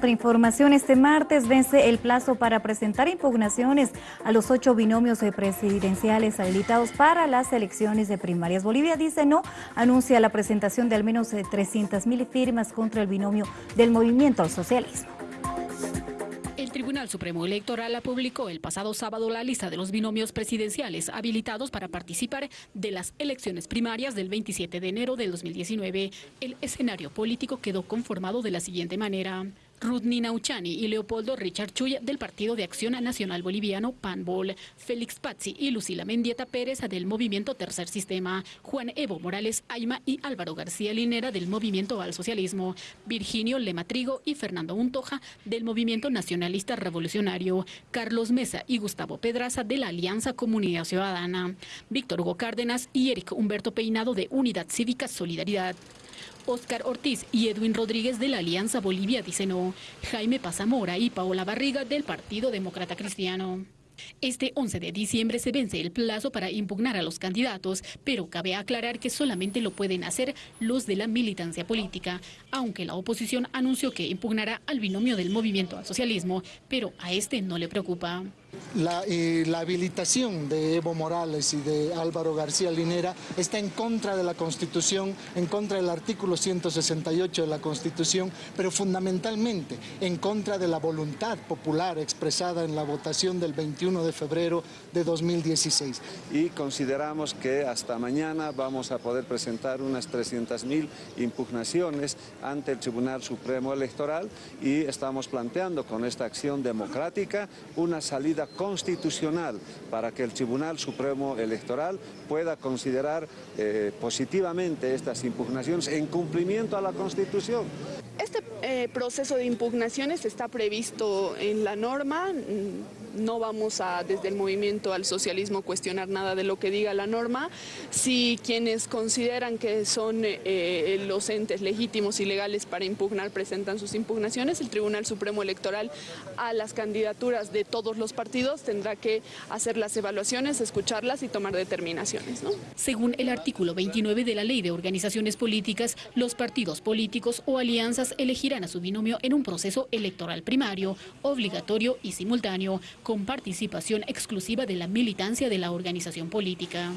Otra información, este martes vence el plazo para presentar impugnaciones a los ocho binomios presidenciales habilitados para las elecciones de primarias. Bolivia dice no, anuncia la presentación de al menos 300 mil firmas contra el binomio del movimiento al socialismo. El Tribunal Supremo Electoral publicó el pasado sábado la lista de los binomios presidenciales habilitados para participar de las elecciones primarias del 27 de enero del 2019. El escenario político quedó conformado de la siguiente manera. Rudni Nauchani y Leopoldo Richard Chuy del Partido de Acción Nacional Boliviano PANBOL, Félix Pazzi y Lucila Mendieta Pérez del Movimiento Tercer Sistema, Juan Evo Morales Aima y Álvaro García Linera del Movimiento al Socialismo, Virginio Lematrigo y Fernando Untoja del Movimiento Nacionalista Revolucionario, Carlos Mesa y Gustavo Pedraza de la Alianza Comunidad Ciudadana, Víctor Hugo Cárdenas y Eric Humberto Peinado de Unidad Cívica Solidaridad. Oscar Ortiz y Edwin Rodríguez de la Alianza Bolivia dicen no, Jaime Pazamora y Paola Barriga del Partido Demócrata Cristiano. Este 11 de diciembre se vence el plazo para impugnar a los candidatos, pero cabe aclarar que solamente lo pueden hacer los de la militancia política, aunque la oposición anunció que impugnará al binomio del movimiento al socialismo, pero a este no le preocupa. La, eh, la, habilitación de Evo Morales y de Álvaro García Linera está en contra de la Constitución, en contra del artículo 168 de la Constitución, pero fundamentalmente en contra de la voluntad popular expresada en la votación del 21 de febrero de 2016. Y consideramos que hasta mañana vamos a poder presentar unas 300.000 impugnaciones ante el Tribunal Supremo Electoral y estamos planteando con esta acción democrática una salida constitucional para que el Tribunal Supremo Electoral pueda considerar eh, positivamente estas impugnaciones en cumplimiento a la Constitución. Este eh, proceso de impugnaciones está previsto en la norma, mm, no vamos a desde el movimiento al socialismo cuestionar nada de lo que diga la norma. Si quienes consideran que son eh, los entes legítimos y legales para impugnar presentan sus impugnaciones, el Tribunal Supremo Electoral a las candidaturas de todos los partidos tendrá que hacer las evaluaciones, escucharlas y tomar determinaciones. ¿no? Según el artículo 29 de la Ley de Organizaciones Políticas, los partidos políticos o alianzas elegirán a su binomio en un proceso electoral primario, obligatorio y simultáneo, con participación exclusiva de la militancia de la organización política.